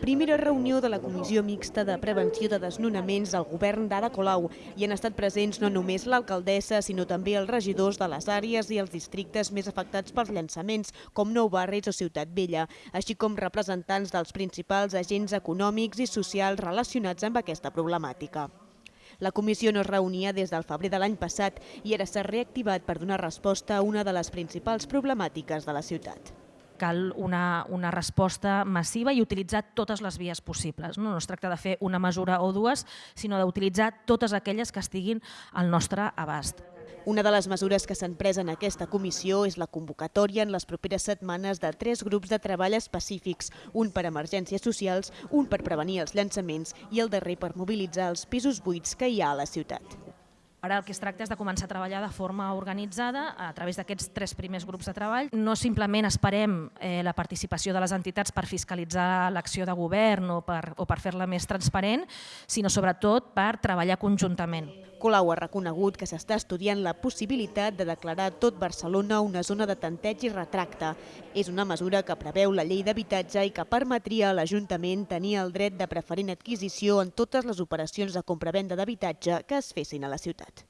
Primera reunió de la Comissió Mixta de Prevenció de Desnonaments del govern d'Ada Colau i han estat presents no només l'alcaldessa, sinó també els regidors de les àrees i els districtes més afectats pels llançaments, com Nou Barris o Ciutat Vella, així com representants dels principals agents econòmics i socials relacionats amb aquesta problemàtica. La comissió no es reunia des del febrer de l'any passat i ara s'ha reactivat per donar resposta a una de les principals problemàtiques de la ciutat cal una, una resposta massiva i utilitzar totes les vies possibles. No, no es tracta de fer una mesura o dues, sinó d'utilitzar totes aquelles que estiguin al nostre abast. Una de les mesures que s'han pres en aquesta comissió és la convocatòria en les properes setmanes de tres grups de treball específics, un per emergències socials, un per prevenir els llançaments i el darrer per mobilitzar els pisos buits que hi ha a la ciutat. Ara el que es tracta és de començar a treballar de forma organitzada a través d'aquests tres primers grups de treball. No simplement esperem eh, la participació de les entitats per fiscalitzar l'acció de govern o per, o per fer-la més transparent, sinó sobretot per treballar conjuntament. Colau ha reconegut que s'està estudiant la possibilitat de declarar tot Barcelona una zona de tanteig i retracte. És una mesura que preveu la llei d'habitatge i que permetria a l'Ajuntament tenir el dret de preferent adquisició en totes les operacions de compra-venda d'habitatge que es fessin a la ciutat.